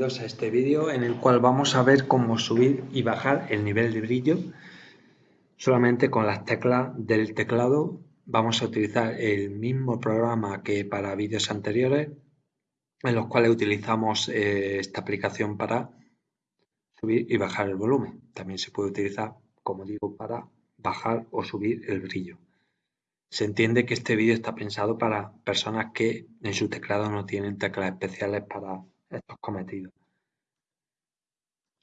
a este vídeo en el cual vamos a ver cómo subir y bajar el nivel de brillo. Solamente con las teclas del teclado vamos a utilizar el mismo programa que para vídeos anteriores en los cuales utilizamos eh, esta aplicación para subir y bajar el volumen. También se puede utilizar como digo para bajar o subir el brillo. Se entiende que este vídeo está pensado para personas que en su teclado no tienen teclas especiales para estos cometidos.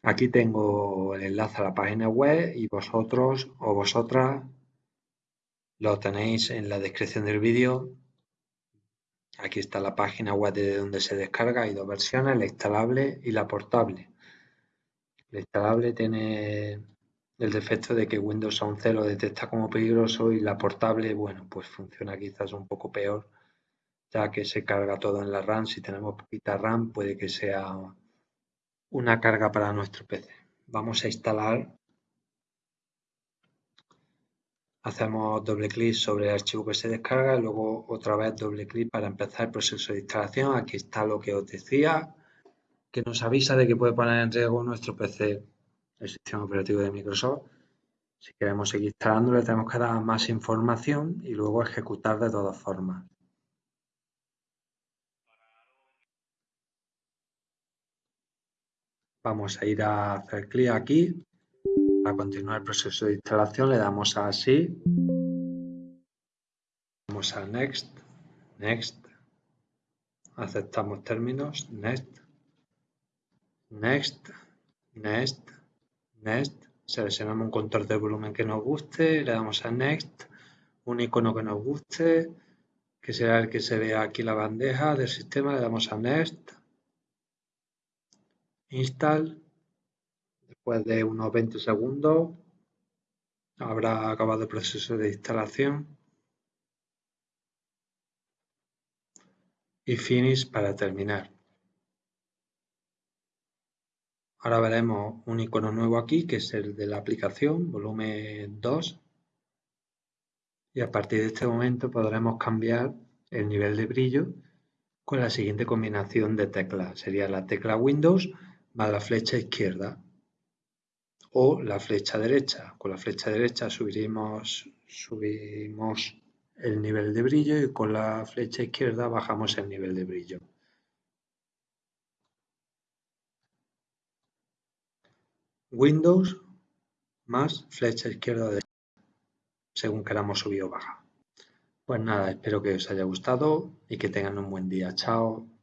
Aquí tengo el enlace a la página web y vosotros o vosotras lo tenéis en la descripción del vídeo. Aquí está la página web de donde se descarga. Hay dos versiones, la instalable y la portable. La instalable tiene el defecto de que Windows 11 lo detecta como peligroso y la portable, bueno, pues funciona quizás un poco peor, ya que se carga todo en la RAM. Si tenemos poquita RAM, puede que sea una carga para nuestro PC. Vamos a instalar. Hacemos doble clic sobre el archivo que se descarga, y luego otra vez doble clic para empezar el proceso de instalación. Aquí está lo que os decía, que nos avisa de que puede poner en riesgo nuestro PC el sistema operativo de Microsoft. Si queremos seguir instalando le tenemos que dar más información y luego ejecutar de todas formas. Vamos a ir a hacer clic aquí. Para continuar el proceso de instalación le damos a sí. Vamos a Next, Next. Aceptamos términos, Next, Next, Next. Next, seleccionamos un control de volumen que nos guste, le damos a Next, un icono que nos guste, que será el que se vea aquí la bandeja del sistema, le damos a Next, Install, después de unos 20 segundos habrá acabado el proceso de instalación y Finish para terminar. Ahora veremos un icono nuevo aquí, que es el de la aplicación, volumen 2. Y a partir de este momento podremos cambiar el nivel de brillo con la siguiente combinación de teclas. Sería la tecla Windows más la flecha izquierda o la flecha derecha. Con la flecha derecha subiremos, subimos el nivel de brillo y con la flecha izquierda bajamos el nivel de brillo. Windows más flecha izquierda derecha, según queramos subir o bajar. Pues nada, espero que os haya gustado y que tengan un buen día. Chao.